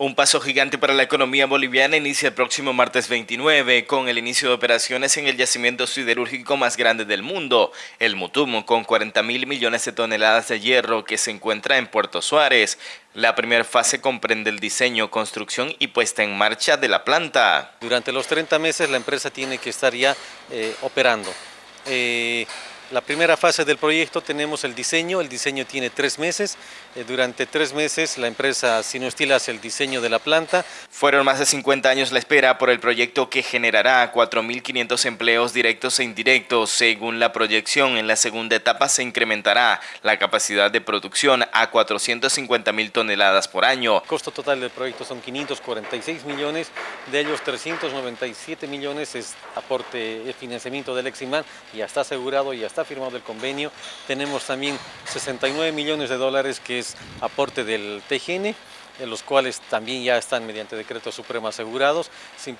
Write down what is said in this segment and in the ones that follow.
Un paso gigante para la economía boliviana inicia el próximo martes 29 con el inicio de operaciones en el yacimiento siderúrgico más grande del mundo, el Mutumo, con 40 mil millones de toneladas de hierro que se encuentra en Puerto Suárez. La primera fase comprende el diseño, construcción y puesta en marcha de la planta. Durante los 30 meses la empresa tiene que estar ya eh, operando. Eh, la primera fase del proyecto tenemos el diseño, el diseño tiene tres meses, eh, durante tres meses la empresa Sinostil hace el diseño de la planta. Fueron más de 50 años la espera por el proyecto que generará 4.500 empleos directos e indirectos. Según la proyección, en la segunda etapa se incrementará la capacidad de producción a 450.000 toneladas por año. El costo total del proyecto son 546 millones, de ellos 397 millones es aporte, de financiamiento del Eximán, ya está asegurado, ya está está firmado el convenio. Tenemos también 69 millones de dólares que es aporte del TGN, en los cuales también ya están mediante decreto supremo asegurados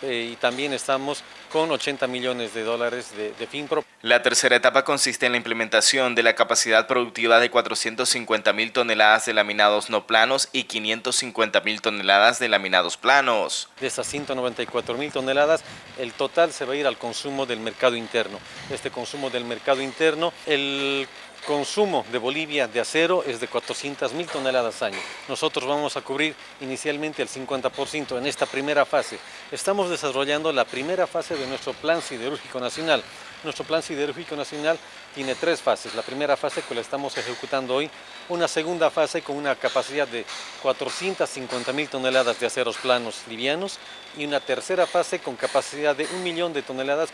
y también estamos con 80 millones de dólares de, de, FINPRO. La tercera etapa consiste en la implementación de la capacidad productiva de 450 mil toneladas de laminados no planos y 550 mil toneladas de laminados planos. De esas 194 mil toneladas, el total se va a ir al consumo del mercado interno. Este consumo del mercado interno, el consumo de Bolivia de acero es de 400 mil toneladas año. Nosotros vamos a cubrir inicialmente el 50% en esta primera fase. Estamos desarrollando la primera fase de nuestro Plan Siderúrgico Nacional. Nuestro Plan Siderúrgico Nacional tiene tres fases. La primera fase que la estamos ejecutando hoy, una segunda fase con una capacidad de 450 mil toneladas de aceros planos livianos y una tercera fase con capacidad de un millón de toneladas